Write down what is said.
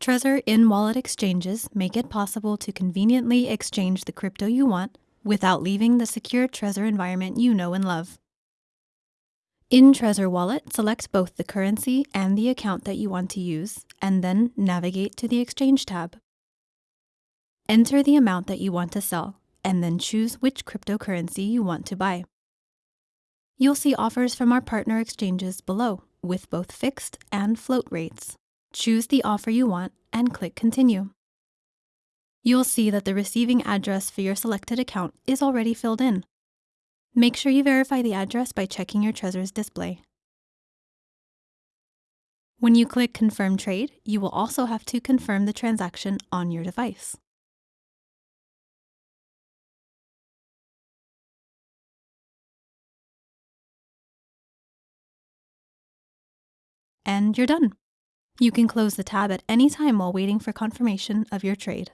Trezor in-wallet exchanges make it possible to conveniently exchange the crypto you want without leaving the secure Trezor environment you know and love. In Trezor Wallet, select both the currency and the account that you want to use, and then navigate to the Exchange tab. Enter the amount that you want to sell, and then choose which cryptocurrency you want to buy. You'll see offers from our partner exchanges below, with both fixed and float rates. Choose the offer you want and click Continue. You'll see that the receiving address for your selected account is already filled in. Make sure you verify the address by checking your Trezor's display. When you click Confirm Trade, you will also have to confirm the transaction on your device. And you're done. You can close the tab at any time while waiting for confirmation of your trade.